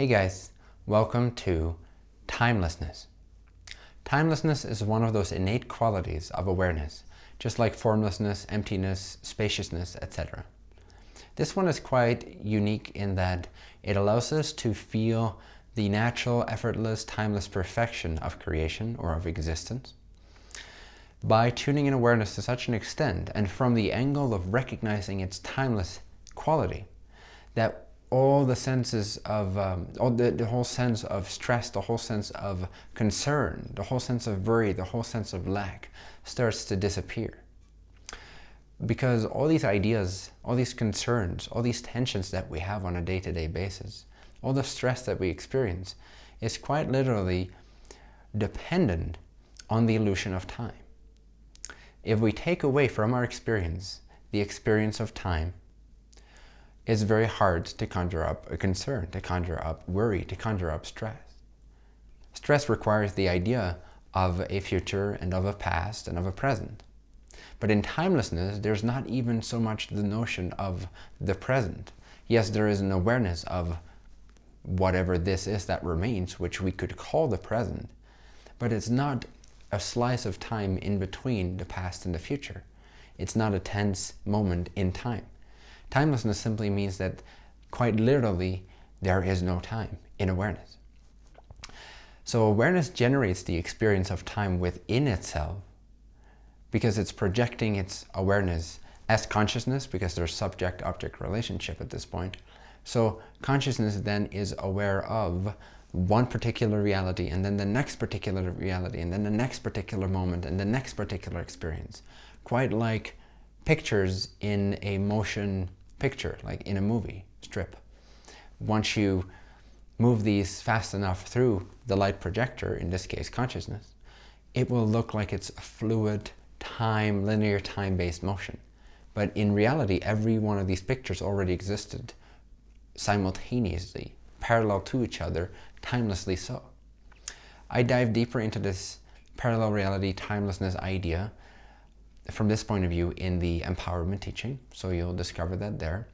Hey guys, welcome to timelessness. Timelessness is one of those innate qualities of awareness, just like formlessness, emptiness, spaciousness, etc. This one is quite unique in that it allows us to feel the natural, effortless, timeless perfection of creation or of existence by tuning in awareness to such an extent and from the angle of recognizing its timeless quality that all the senses of, um, all the, the whole sense of stress, the whole sense of concern, the whole sense of worry, the whole sense of lack starts to disappear. Because all these ideas, all these concerns, all these tensions that we have on a day-to-day -day basis, all the stress that we experience is quite literally dependent on the illusion of time. If we take away from our experience the experience of time, it's very hard to conjure up a concern, to conjure up worry, to conjure up stress. Stress requires the idea of a future and of a past and of a present. But in timelessness, there's not even so much the notion of the present. Yes, there is an awareness of whatever this is that remains, which we could call the present, but it's not a slice of time in between the past and the future. It's not a tense moment in time. Timelessness simply means that quite literally there is no time in awareness. So awareness generates the experience of time within itself because it's projecting its awareness as consciousness because there's subject-object relationship at this point. So consciousness then is aware of one particular reality and then the next particular reality and then the next particular moment and the next particular experience. Quite like pictures in a motion picture, like in a movie strip. Once you move these fast enough through the light projector, in this case consciousness, it will look like it's a fluid, time, linear time-based motion. But in reality, every one of these pictures already existed simultaneously, parallel to each other, timelessly so. I dive deeper into this parallel reality timelessness idea from this point of view in the empowerment teaching. So you'll discover that there.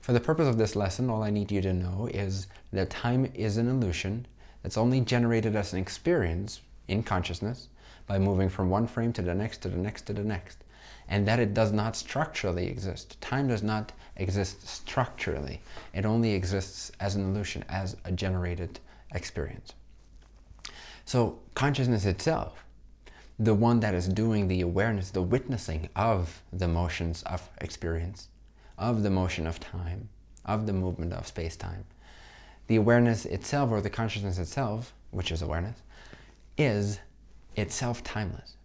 For the purpose of this lesson, all I need you to know is that time is an illusion that's only generated as an experience in consciousness by moving from one frame to the next, to the next, to the next. And that it does not structurally exist. Time does not exist structurally. It only exists as an illusion, as a generated experience. So consciousness itself the one that is doing the awareness, the witnessing of the motions of experience, of the motion of time, of the movement of space-time. The awareness itself, or the consciousness itself, which is awareness, is itself timeless.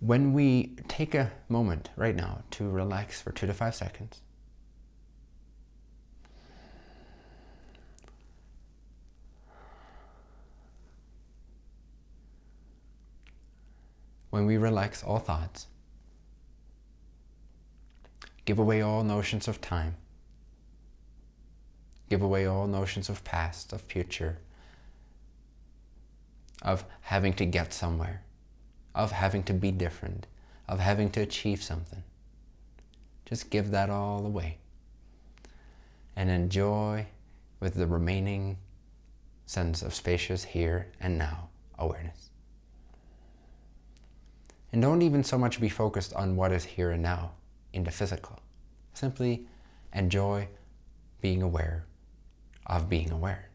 When we take a moment right now to relax for two to five seconds, when we relax all thoughts, give away all notions of time, give away all notions of past, of future, of having to get somewhere, of having to be different, of having to achieve something. Just give that all away and enjoy with the remaining sense of spacious here and now awareness. And don't even so much be focused on what is here and now in the physical. Simply enjoy being aware of being aware.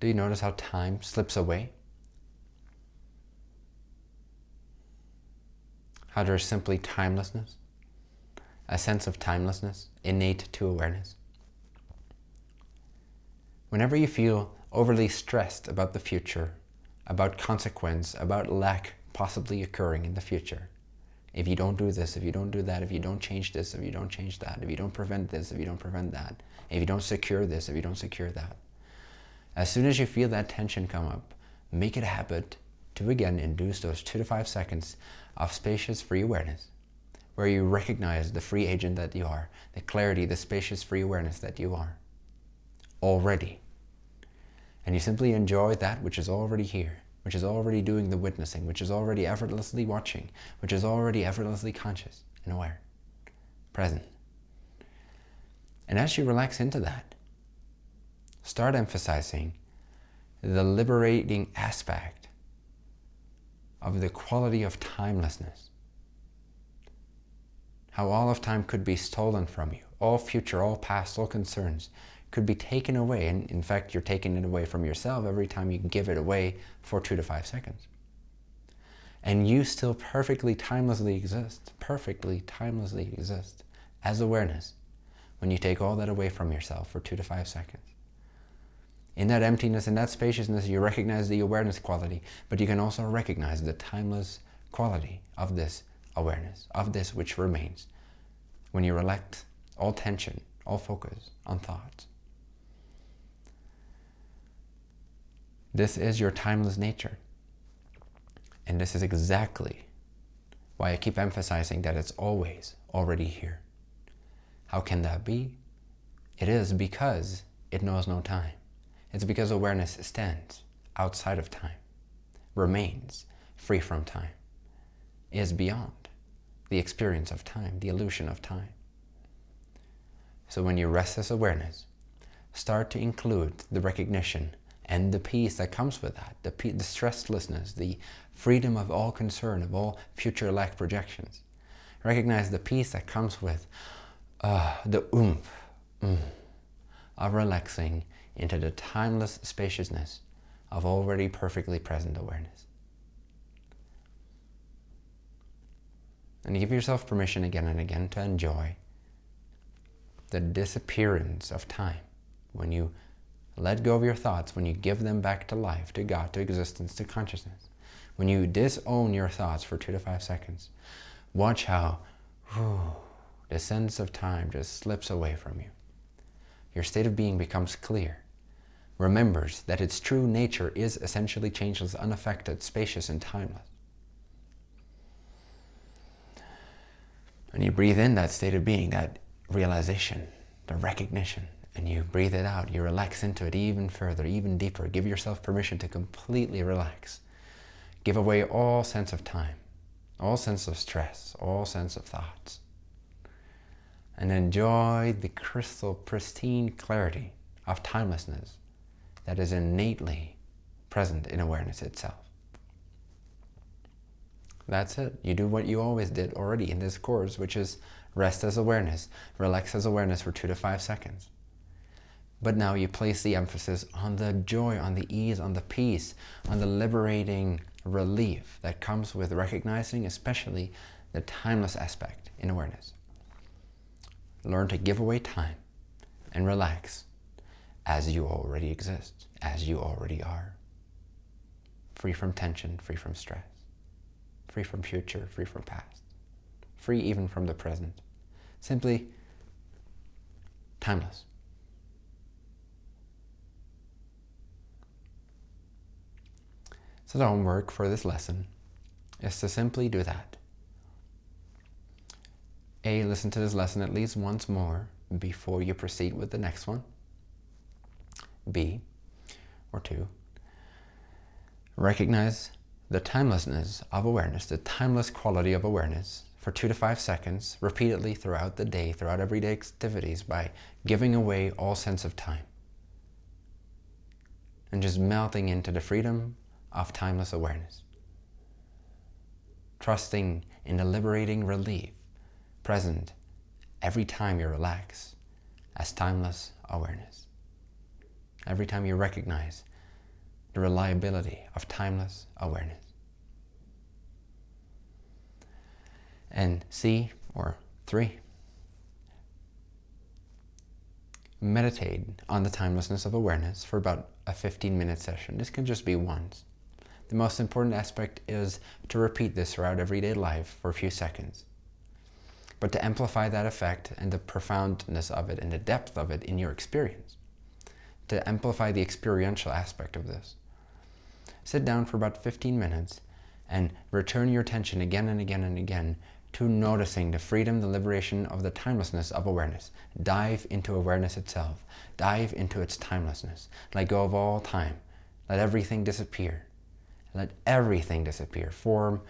Do you notice how time slips away? How there's simply timelessness, a sense of timelessness innate to awareness. Whenever you feel overly stressed about the future, about consequence, about lack possibly occurring in the future. If you don't do this, if you don't do that, if you don't change this, if you don't change that, if you don't prevent this, if you don't prevent that, if you don't secure this, if you don't secure that. As soon as you feel that tension come up, make it a habit to again induce those two to five seconds of spacious free awareness, where you recognize the free agent that you are, the clarity, the spacious free awareness that you are already and you simply enjoy that which is already here, which is already doing the witnessing, which is already effortlessly watching, which is already effortlessly conscious and aware. present. And as you relax into that, start emphasizing the liberating aspect of the quality of timelessness. How all of time could be stolen from you. All future, all past, all concerns could be taken away. And in fact, you're taking it away from yourself every time you give it away for two to five seconds. And you still perfectly timelessly exist, perfectly timelessly exist as awareness when you take all that away from yourself for two to five seconds. In that emptiness, in that spaciousness, you recognize the awareness quality, but you can also recognize the timeless quality of this awareness, of this which remains, when you relax all tension, all focus on thoughts. This is your timeless nature. And this is exactly why I keep emphasizing that it's always already here. How can that be? It is because it knows no time. It's because awareness stands outside of time, remains free from time, is beyond the experience of time, the illusion of time. So when you rest this awareness, start to include the recognition and the peace that comes with that, the, the stresslessness, the freedom of all concern, of all future lack projections. Recognize the peace that comes with uh, the oomph mm, of relaxing into the timeless spaciousness of already perfectly present awareness. And give yourself permission again and again to enjoy the disappearance of time when you let go of your thoughts, when you give them back to life, to God, to existence, to consciousness. When you disown your thoughts for two to five seconds, watch how whew, the sense of time just slips away from you. Your state of being becomes clear, remembers that its true nature is essentially changeless, unaffected, spacious, and timeless. And you breathe in that state of being, that realization, the recognition, and you breathe it out. You relax into it even further, even deeper. Give yourself permission to completely relax. Give away all sense of time, all sense of stress, all sense of thoughts. And enjoy the crystal pristine clarity of timelessness that is innately present in awareness itself. That's it. You do what you always did already in this course, which is rest as awareness, relax as awareness for two to five seconds. But now you place the emphasis on the joy, on the ease, on the peace, on the liberating relief that comes with recognizing especially the timeless aspect in awareness. Learn to give away time and relax as you already exist, as you already are. Free from tension, free from stress, free from future, free from past, free even from the present. Simply timeless. So the homework for this lesson is to simply do that. A, listen to this lesson at least once more before you proceed with the next one. B, or two, recognize the timelessness of awareness, the timeless quality of awareness for two to five seconds repeatedly throughout the day, throughout everyday activities by giving away all sense of time and just melting into the freedom of timeless awareness. Trusting in the liberating relief present every time you relax as timeless awareness. Every time you recognize the reliability of timeless awareness. And C, or three, meditate on the timelessness of awareness for about a 15 minute session. This can just be once. The most important aspect is to repeat this throughout everyday life for a few seconds. But to amplify that effect and the profoundness of it and the depth of it in your experience. To amplify the experiential aspect of this. Sit down for about 15 minutes and return your attention again and again and again to noticing the freedom, the liberation of the timelessness of awareness. Dive into awareness itself. Dive into its timelessness. Let go of all time. Let everything disappear. Let everything disappear. Form,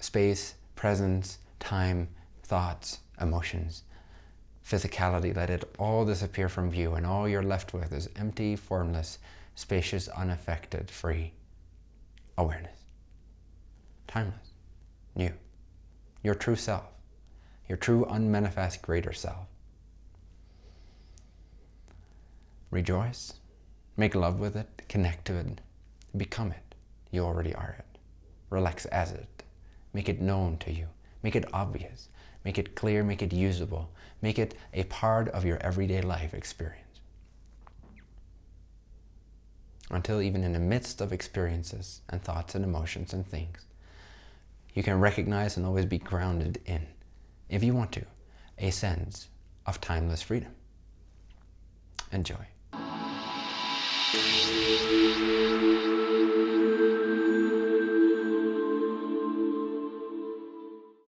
space, presence, time, thoughts, emotions, physicality, let it all disappear from view and all you're left with is empty, formless, spacious, unaffected, free awareness. Timeless, new, your true self, your true unmanifest greater self. Rejoice, make love with it, connect to it, become it. You already are it. Relax as it. Make it known to you. Make it obvious. Make it clear, make it usable. Make it a part of your everyday life experience. Until even in the midst of experiences and thoughts and emotions and things, you can recognize and always be grounded in, if you want to, a sense of timeless freedom. Enjoy.